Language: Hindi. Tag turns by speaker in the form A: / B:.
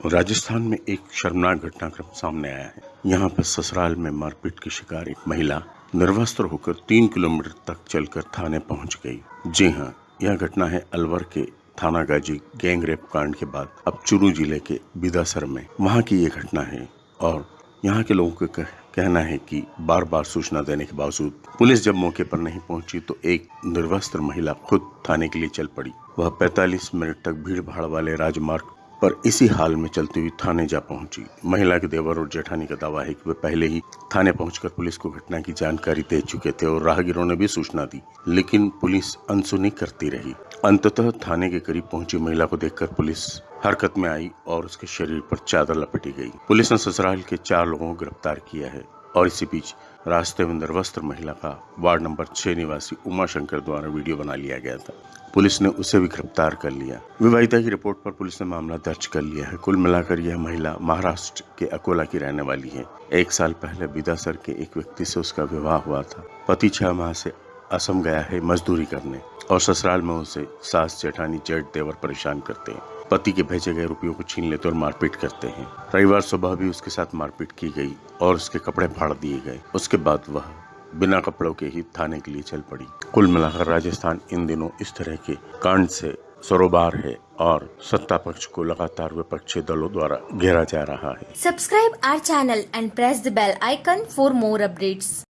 A: राजस्थान में एक शर्मनाक घटनाक्रम सामने आया है। यहाँ पर ससुराल में मारपीट की शिकार एक महिला निर्वस्त्र होकर तीन किलोमीटर तक चलकर थाने पहुँच गई। जी हाँ यह घटना है अलवर के थाना गाजी गैंग रेप कांड के बाद अब चुरू ज़िले के बिदासर में। वहाँ की ये घटना है और यहाँ के लोगों का कहना है कि बार बार सूचना देने के बावजूद पुलिस जब मौके पर नहीं पहुँची तो एक निर्वस्त्र महिला खुद थाने के लिए चल पड़ी। वह 45 मिनट तक भीड़ भाड़ वाले राजमार्ग पर इसी हाल में चलती हुई थाने जा पहुँची। महिला के देवर और जेठानी का दावा है कि वे पहले ही थाने पहुंचकर पुलिस को घटना की जानकारी दे चुके थे और राहगीरों ने भी सूचना दी, लेकिन पुलिस अनसुनी करती रही। अंततः थाने के करीब पहुँची महिला को देखकर पुलिस हरकत में आई और उसके शरीर पर चादर लपेटी गई। पुलिस ने ससुराल के चार लोगों को गिरफ़्तार किया है। और इसी बीच रास्ते में निर्वस्त्र महिला का वार्ड नंबर छह निवासी उमा शंकर द्वारा वीडियो बना लिया गया था। पुलिस ने उसे भी गिरफ़्तार कर लिया। विवाहिता की रिपोर्ट पर पुलिस ने मामला दर्ज कर लिया है। कुल मिलाकर यह महिला महाराष्ट्र के अकोला की रहने वाली है। एक साल पहले बिदासर के एक व्यक्ति से उसका विवाह हुआ था। पति छह माह से असम गया है मजदूरी करने और ससुराल में उसे सास जेठानी जेठ देवर परेशान करते हैं। पति के भेजे गए रुपयों को छीन लेते और मारपीट करते हैं। रविवार सुबह भी उसके साथ मारपीट की गई और उसके कपड़े फाड़ दिए गए। उसके बाद वह बिना कपड़ों के ही थाने के लिए चल पड़ी। कुल मिलाकर राजस्थान इन दिनों इस तरह के कांड से सरोबार है और सत्ता पक्ष को लगातार विपक्षी दलों द्वारा घेरा जा रहा है।
B: Subscribe our channel and press the bell icon for more updates.